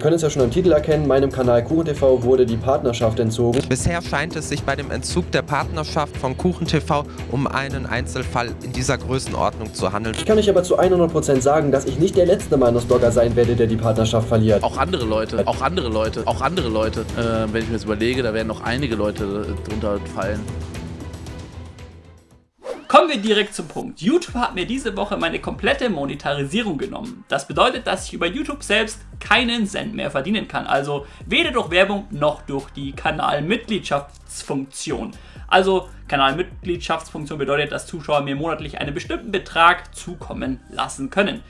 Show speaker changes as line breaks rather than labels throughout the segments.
Wir können es ja schon am Titel erkennen, meinem Kanal KuchenTV wurde die Partnerschaft entzogen.
Bisher scheint es sich bei dem Entzug der Partnerschaft von KuchenTV um einen Einzelfall in dieser Größenordnung zu handeln.
Ich kann euch aber zu 100% sagen, dass ich nicht der letzte Meinungsblogger sein werde, der die Partnerschaft verliert.
Auch andere Leute, auch andere Leute, auch andere Leute. Äh, wenn ich mir das überlege, da werden noch einige Leute drunter fallen.
Kommen wir direkt zum Punkt. YouTube hat mir diese Woche meine komplette Monetarisierung genommen. Das bedeutet, dass ich über YouTube selbst keinen Cent mehr verdienen kann. Also weder durch Werbung noch durch die Kanalmitgliedschaftsfunktion. Also Kanalmitgliedschaftsfunktion bedeutet, dass Zuschauer mir monatlich einen bestimmten Betrag zukommen lassen können.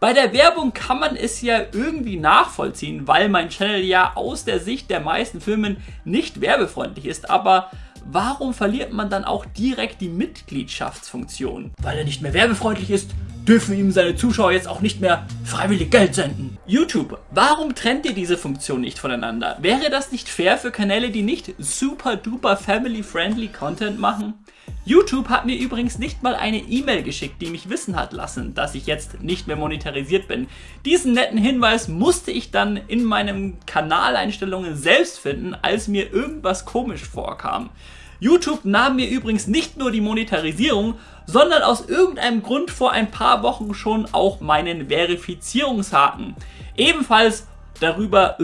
Bei der Werbung kann man es ja irgendwie nachvollziehen, weil mein Channel ja aus der Sicht der meisten Firmen nicht werbefreundlich ist, aber warum verliert man dann auch direkt die Mitgliedschaftsfunktion? Weil er nicht mehr werbefreundlich ist, dürfen ihm seine Zuschauer jetzt auch nicht mehr freiwillig Geld senden. YouTube, warum trennt ihr diese Funktion nicht voneinander? Wäre das nicht fair für Kanäle, die nicht super duper family friendly Content machen? YouTube hat mir übrigens nicht mal eine E-Mail geschickt, die mich wissen hat lassen, dass ich jetzt nicht mehr monetarisiert bin. Diesen netten Hinweis musste ich dann in meinen Kanaleinstellungen selbst finden, als mir irgendwas komisch vorkam. YouTube nahm mir übrigens nicht nur die Monetarisierung, sondern aus irgendeinem Grund vor ein paar Wochen schon auch meinen Verifizierungshaken. Ebenfalls darüber,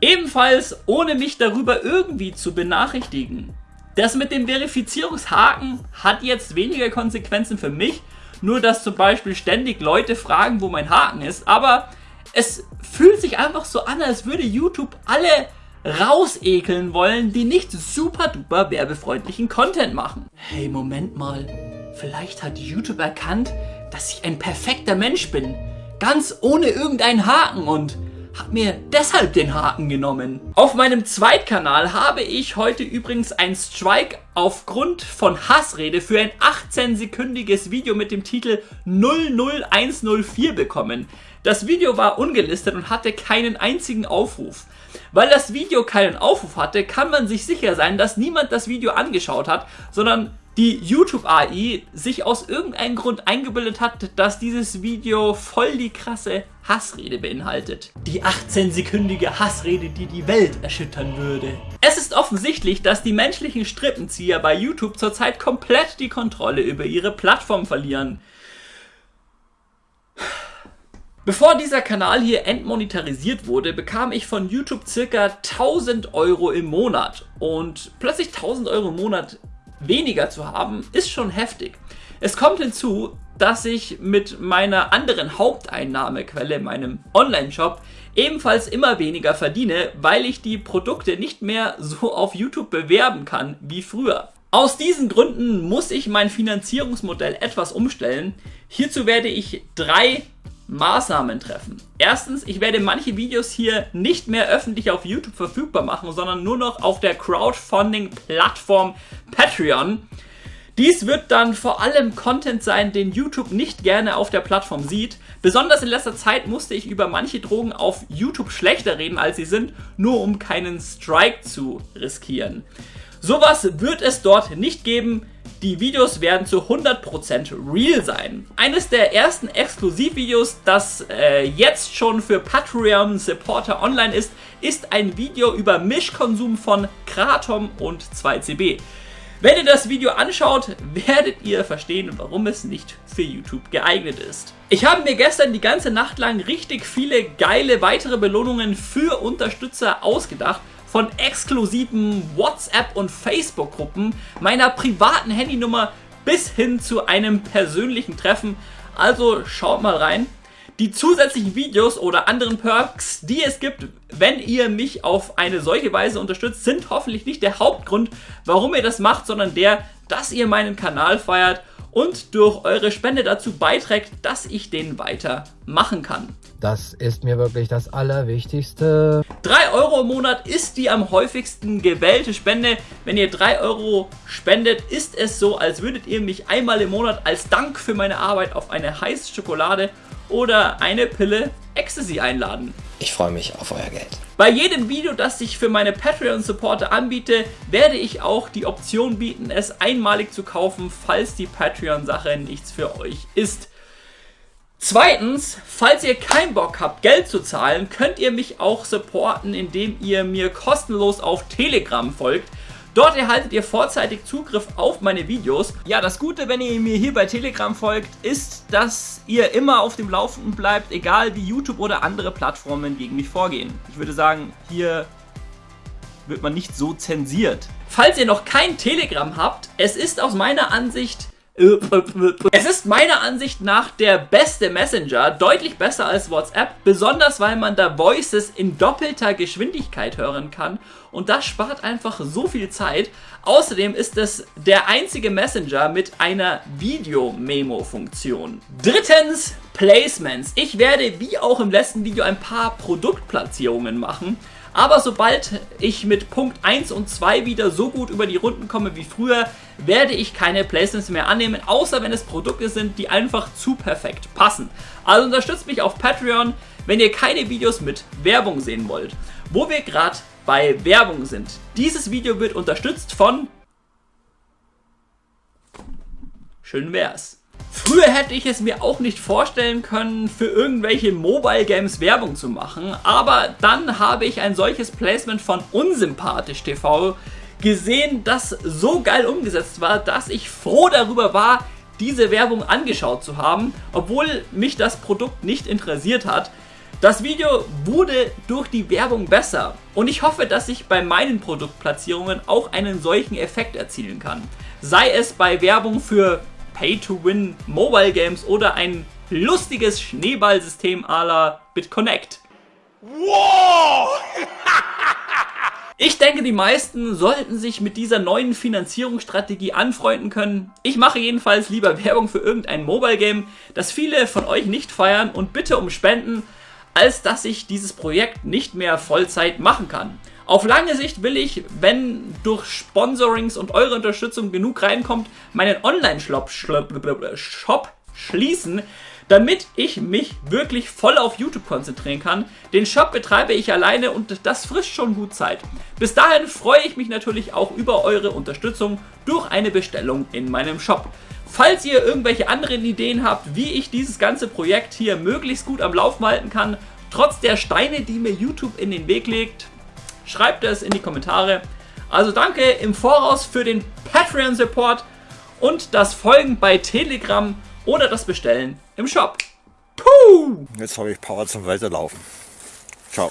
ebenfalls ohne mich darüber irgendwie zu benachrichtigen. Das mit dem Verifizierungshaken hat jetzt weniger Konsequenzen für mich, nur dass zum Beispiel ständig Leute fragen, wo mein Haken ist, aber es fühlt sich einfach so an, als würde YouTube alle rausekeln wollen, die nicht super duper werbefreundlichen Content machen. Hey, Moment mal. Vielleicht hat YouTube erkannt, dass ich ein perfekter Mensch bin. Ganz ohne irgendeinen Haken und hat mir deshalb den Haken genommen. Auf meinem Zweitkanal habe ich heute übrigens ein Strike aufgrund von Hassrede für ein 18-sekündiges Video mit dem Titel 00104 bekommen. Das Video war ungelistet und hatte keinen einzigen Aufruf. Weil das Video keinen Aufruf hatte, kann man sich sicher sein, dass niemand das Video angeschaut hat, sondern die YouTube-AI sich aus irgendeinem Grund eingebildet hat, dass dieses Video voll die krasse Hassrede beinhaltet. Die 18-sekündige Hassrede, die die Welt erschüttern würde. Es ist offensichtlich, dass die menschlichen Strippenzieher bei YouTube zurzeit komplett die Kontrolle über ihre Plattform verlieren. Bevor dieser Kanal hier entmonetarisiert wurde, bekam ich von YouTube circa 1000 Euro im Monat. Und plötzlich 1000 Euro im Monat weniger zu haben, ist schon heftig. Es kommt hinzu, dass ich mit meiner anderen Haupteinnahmequelle, meinem Online-Shop, ebenfalls immer weniger verdiene, weil ich die Produkte nicht mehr so auf YouTube bewerben kann wie früher. Aus diesen Gründen muss ich mein Finanzierungsmodell etwas umstellen. Hierzu werde ich drei Maßnahmen treffen. Erstens, ich werde manche Videos hier nicht mehr öffentlich auf YouTube verfügbar machen, sondern nur noch auf der Crowdfunding-Plattform Patreon. Dies wird dann vor allem Content sein, den YouTube nicht gerne auf der Plattform sieht. Besonders in letzter Zeit musste ich über manche Drogen auf YouTube schlechter reden, als sie sind, nur um keinen Strike zu riskieren. Sowas wird es dort nicht geben. Die Videos werden zu 100% real sein. Eines der ersten Exklusivvideos, das äh, jetzt schon für Patreon-Supporter online ist, ist ein Video über Mischkonsum von Kratom und 2CB. Wenn ihr das Video anschaut, werdet ihr verstehen, warum es nicht für YouTube geeignet ist. Ich habe mir gestern die ganze Nacht lang richtig viele geile weitere Belohnungen für Unterstützer ausgedacht von exklusiven WhatsApp- und Facebook-Gruppen, meiner privaten Handynummer bis hin zu einem persönlichen Treffen. Also schaut mal rein. Die zusätzlichen Videos oder anderen Perks, die es gibt, wenn ihr mich auf eine solche Weise unterstützt, sind hoffentlich nicht der Hauptgrund, warum ihr das macht, sondern der, dass ihr meinen Kanal feiert und durch eure Spende dazu beiträgt, dass ich den weiter machen kann.
Das ist mir wirklich das Allerwichtigste.
3 Euro im Monat ist die am häufigsten gewählte Spende. Wenn ihr 3 Euro spendet, ist es so, als würdet ihr mich einmal im Monat als Dank für meine Arbeit auf eine heiße Schokolade oder eine Pille Ecstasy einladen.
Ich freue mich auf euer Geld.
Bei jedem Video, das ich für meine Patreon-Supporter anbiete, werde ich auch die Option bieten, es einmalig zu kaufen, falls die Patreon-Sache nichts für euch ist. Zweitens, falls ihr keinen Bock habt, Geld zu zahlen, könnt ihr mich auch supporten, indem ihr mir kostenlos auf Telegram folgt. Dort erhaltet ihr vorzeitig Zugriff auf meine Videos. Ja, das Gute, wenn ihr mir hier bei Telegram folgt, ist, dass ihr immer auf dem Laufenden bleibt, egal wie YouTube oder andere Plattformen gegen mich vorgehen. Ich würde sagen, hier wird man nicht so zensiert. Falls ihr noch kein Telegram habt, es ist aus meiner Ansicht es ist meiner Ansicht nach der beste Messenger, deutlich besser als WhatsApp, besonders weil man da Voices in doppelter Geschwindigkeit hören kann und das spart einfach so viel Zeit. Außerdem ist es der einzige Messenger mit einer Video-Memo-Funktion. Drittens, Placements. Ich werde wie auch im letzten Video ein paar Produktplatzierungen machen. Aber sobald ich mit Punkt 1 und 2 wieder so gut über die Runden komme wie früher, werde ich keine Placements mehr annehmen, außer wenn es Produkte sind, die einfach zu perfekt passen. Also unterstützt mich auf Patreon, wenn ihr keine Videos mit Werbung sehen wollt. Wo wir gerade bei Werbung sind. Dieses Video wird unterstützt von... Schön wär's. Früher hätte ich es mir auch nicht vorstellen können, für irgendwelche Mobile Games Werbung zu machen, aber dann habe ich ein solches Placement von Unsympathisch TV gesehen, das so geil umgesetzt war, dass ich froh darüber war, diese Werbung angeschaut zu haben, obwohl mich das Produkt nicht interessiert hat. Das Video wurde durch die Werbung besser und ich hoffe, dass ich bei meinen Produktplatzierungen auch einen solchen Effekt erzielen kann. Sei es bei Werbung für Pay-to-Win Mobile Games oder ein lustiges Schneeballsystem à la BitConnect. Wow! Ich denke, die meisten sollten sich mit dieser neuen Finanzierungsstrategie anfreunden können. Ich mache jedenfalls lieber Werbung für irgendein Mobile Game, das viele von euch nicht feiern und bitte um Spenden, als dass ich dieses Projekt nicht mehr Vollzeit machen kann. Auf lange Sicht will ich, wenn durch Sponsorings und eure Unterstützung genug reinkommt, meinen Online-Shop Shop schließen, damit ich mich wirklich voll auf YouTube konzentrieren kann. Den Shop betreibe ich alleine und das frisst schon gut Zeit. Bis dahin freue ich mich natürlich auch über eure Unterstützung durch eine Bestellung in meinem Shop. Falls ihr irgendwelche anderen Ideen habt, wie ich dieses ganze Projekt hier möglichst gut am Laufen halten kann, trotz der Steine, die mir YouTube in den Weg legt, Schreibt es in die Kommentare. Also danke im Voraus für den Patreon-Support und das Folgen bei Telegram oder das Bestellen im Shop. Puh!
Jetzt habe ich Power zum Weiterlaufen. Ciao.